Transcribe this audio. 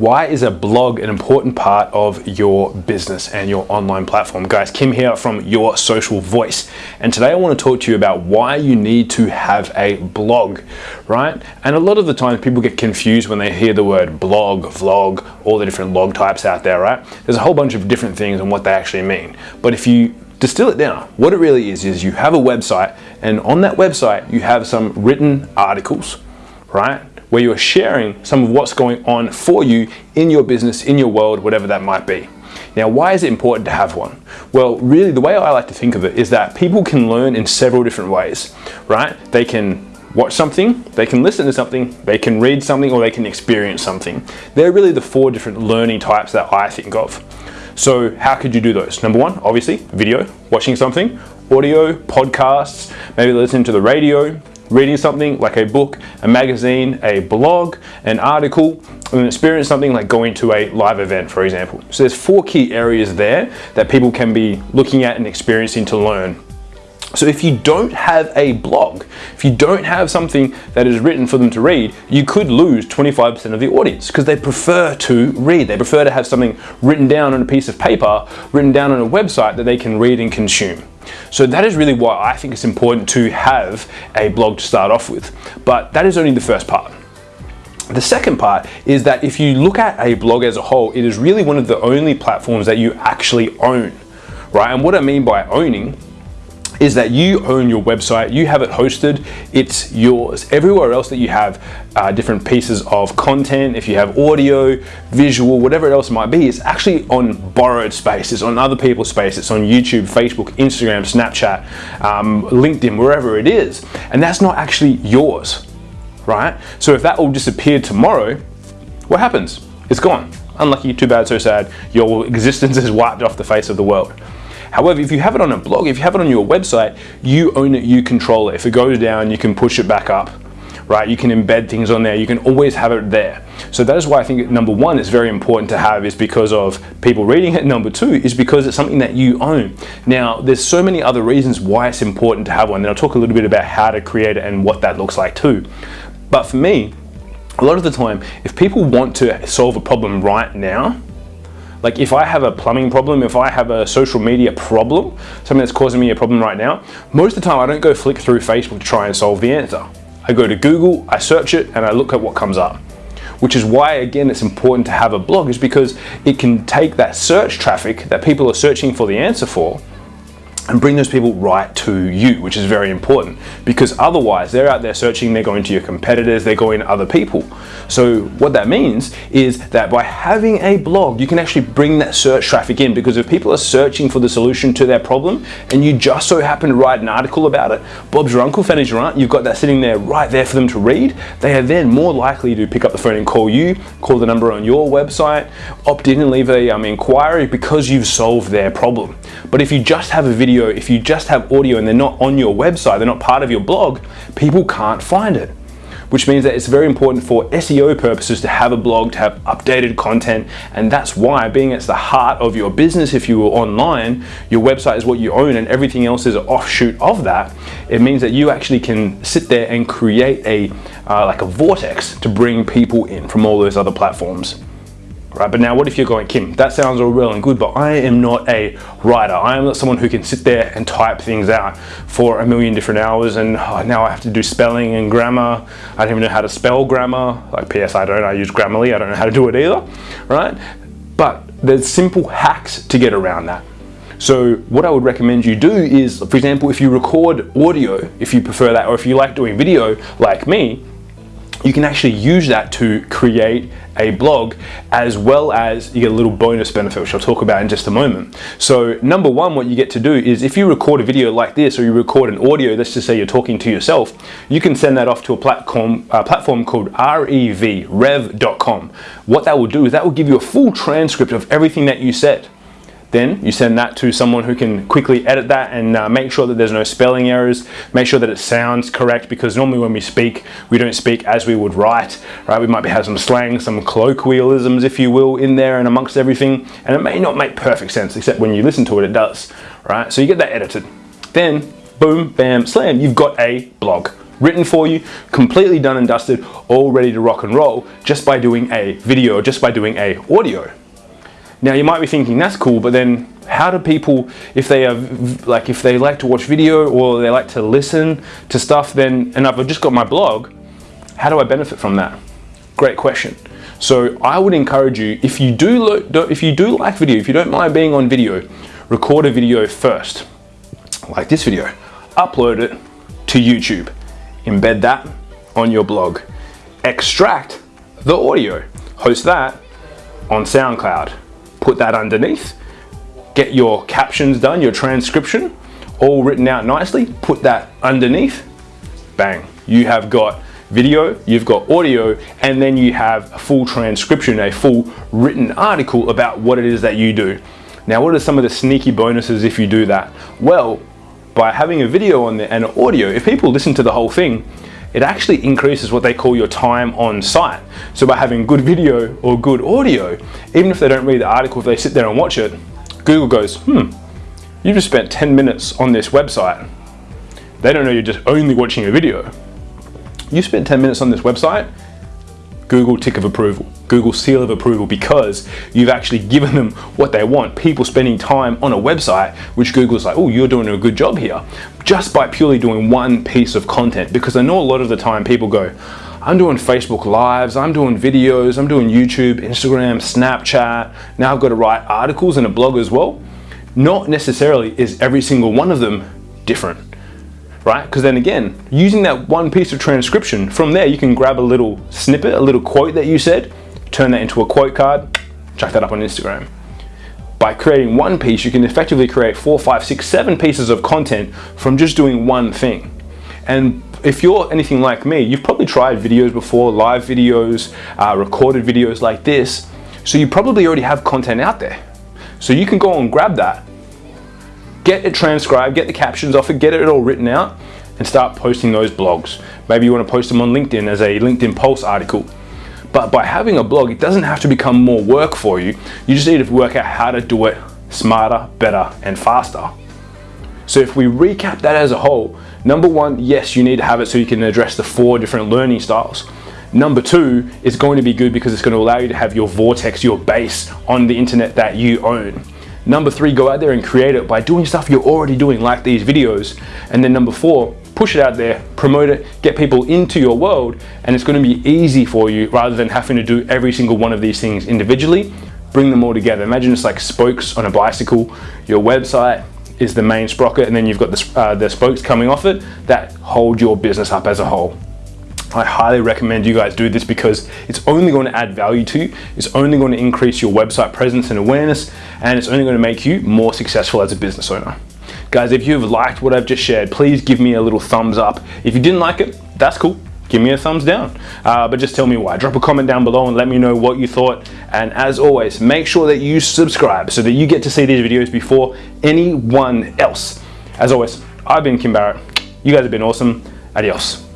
Why is a blog an important part of your business and your online platform? Guys, Kim here from Your Social Voice. And today I want to talk to you about why you need to have a blog, right? And a lot of the times people get confused when they hear the word blog, vlog, all the different log types out there, right? There's a whole bunch of different things and what they actually mean. But if you distill it down, what it really is, is you have a website and on that website you have some written articles, right? Where you're sharing some of what's going on for you in your business, in your world, whatever that might be. Now, why is it important to have one? Well, really, the way I like to think of it is that people can learn in several different ways, right? They can watch something, they can listen to something, they can read something, or they can experience something. They're really the four different learning types that I think of. So how could you do those? Number one, obviously, video, watching something, audio, podcasts, maybe listening to the radio, reading something like a book, a magazine, a blog, an article, and experience something like going to a live event, for example. So there's four key areas there that people can be looking at and experiencing to learn. So if you don't have a blog, if you don't have something that is written for them to read, you could lose 25% of the audience because they prefer to read. They prefer to have something written down on a piece of paper, written down on a website that they can read and consume. So that is really why I think it's important to have a blog to start off with. But that is only the first part. The second part is that if you look at a blog as a whole, it is really one of the only platforms that you actually own, right? And what I mean by owning is that you own your website, you have it hosted, it's yours. Everywhere else that you have uh, different pieces of content, if you have audio, visual, whatever it else might be, it's actually on borrowed space, it's on other people's space, it's on YouTube, Facebook, Instagram, Snapchat, um, LinkedIn, wherever it is. And that's not actually yours, right? So if that all disappeared tomorrow, what happens? It's gone. Unlucky, too bad, so sad. Your existence is wiped off the face of the world. However, if you have it on a blog, if you have it on your website, you own it, you control it. If it goes down, you can push it back up, right? You can embed things on there. You can always have it there. So that is why I think number one is very important to have is because of people reading it. Number two is because it's something that you own. Now, there's so many other reasons why it's important to have one. And I'll talk a little bit about how to create it and what that looks like too. But for me, a lot of the time, if people want to solve a problem right now, like if I have a plumbing problem, if I have a social media problem, something that's causing me a problem right now, most of the time I don't go flick through Facebook to try and solve the answer. I go to Google, I search it, and I look at what comes up. Which is why, again, it's important to have a blog is because it can take that search traffic that people are searching for the answer for and bring those people right to you, which is very important because otherwise they're out there searching, they're going to your competitors, they're going to other people. So what that means is that by having a blog, you can actually bring that search traffic in because if people are searching for the solution to their problem and you just so happen to write an article about it, Bob's your uncle, Fanny's your aunt, you've got that sitting there right there for them to read, they are then more likely to pick up the phone and call you, call the number on your website, opt in and leave a um, inquiry because you've solved their problem. But if you just have a video if you just have audio and they're not on your website, they're not part of your blog, people can't find it. Which means that it's very important for SEO purposes to have a blog, to have updated content, and that's why being it's the heart of your business, if you were online, your website is what you own and everything else is an offshoot of that, it means that you actually can sit there and create a, uh, like a vortex to bring people in from all those other platforms. Right, but now what if you're going, Kim, that sounds all well and good, but I am not a writer. I am not someone who can sit there and type things out for a million different hours and oh, now I have to do spelling and grammar. I don't even know how to spell grammar. Like PS, I don't, I use Grammarly, I don't know how to do it either, right? But there's simple hacks to get around that. So what I would recommend you do is, for example, if you record audio, if you prefer that, or if you like doing video like me, you can actually use that to create a blog as well as you get a little bonus benefit which I'll talk about in just a moment. So number one what you get to do is if you record a video like this or you record an audio let's just say you're talking to yourself you can send that off to a platform, a platform called REV, rev.com. What that will do is that will give you a full transcript of everything that you said. Then you send that to someone who can quickly edit that and uh, make sure that there's no spelling errors, make sure that it sounds correct because normally when we speak, we don't speak as we would write, right? We might have some slang, some colloquialisms, if you will, in there and amongst everything. And it may not make perfect sense, except when you listen to it, it does, right? So you get that edited. Then, boom, bam, slam, you've got a blog written for you, completely done and dusted, all ready to rock and roll just by doing a video, just by doing a audio. Now you might be thinking that's cool, but then how do people, if they are like, if they like to watch video or they like to listen to stuff, then, and I've just got my blog, how do I benefit from that? Great question. So I would encourage you, if you do, if you do like video, if you don't mind being on video, record a video first, like this video, upload it to YouTube, embed that on your blog, extract the audio, host that on SoundCloud, put that underneath, get your captions done, your transcription, all written out nicely, put that underneath, bang, you have got video, you've got audio, and then you have a full transcription, a full written article about what it is that you do. Now, what are some of the sneaky bonuses if you do that? Well, by having a video on there and an audio, if people listen to the whole thing, it actually increases what they call your time on site. So by having good video or good audio, even if they don't read the article, if they sit there and watch it, Google goes, hmm, you just spent 10 minutes on this website. They don't know you're just only watching a video. You spent 10 minutes on this website, Google tick of approval, Google seal of approval because you've actually given them what they want. People spending time on a website, which Google's like, oh, you're doing a good job here, just by purely doing one piece of content. Because I know a lot of the time people go, I'm doing Facebook Lives, I'm doing videos, I'm doing YouTube, Instagram, Snapchat. Now I've got to write articles and a blog as well. Not necessarily is every single one of them different right? Because then again, using that one piece of transcription, from there you can grab a little snippet, a little quote that you said, turn that into a quote card, chuck that up on Instagram. By creating one piece, you can effectively create four, five, six, seven pieces of content from just doing one thing. And if you're anything like me, you've probably tried videos before, live videos, uh, recorded videos like this. So you probably already have content out there. So you can go and grab that get it transcribed, get the captions off it, get it all written out, and start posting those blogs. Maybe you want to post them on LinkedIn as a LinkedIn Pulse article. But by having a blog, it doesn't have to become more work for you. You just need to work out how to do it smarter, better, and faster. So if we recap that as a whole, number one, yes, you need to have it so you can address the four different learning styles. Number two, it's going to be good because it's going to allow you to have your vortex, your base on the internet that you own. Number three, go out there and create it by doing stuff you're already doing, like these videos. And then number four, push it out there, promote it, get people into your world, and it's gonna be easy for you rather than having to do every single one of these things individually, bring them all together. Imagine it's like spokes on a bicycle, your website is the main sprocket, and then you've got the, uh, the spokes coming off it that hold your business up as a whole. I highly recommend you guys do this because it's only going to add value to you, it's only going to increase your website presence and awareness, and it's only going to make you more successful as a business owner. Guys, if you've liked what I've just shared, please give me a little thumbs up. If you didn't like it, that's cool. Give me a thumbs down, uh, but just tell me why. Drop a comment down below and let me know what you thought. And as always, make sure that you subscribe so that you get to see these videos before anyone else. As always, I've been Kim Barrett. You guys have been awesome. Adios.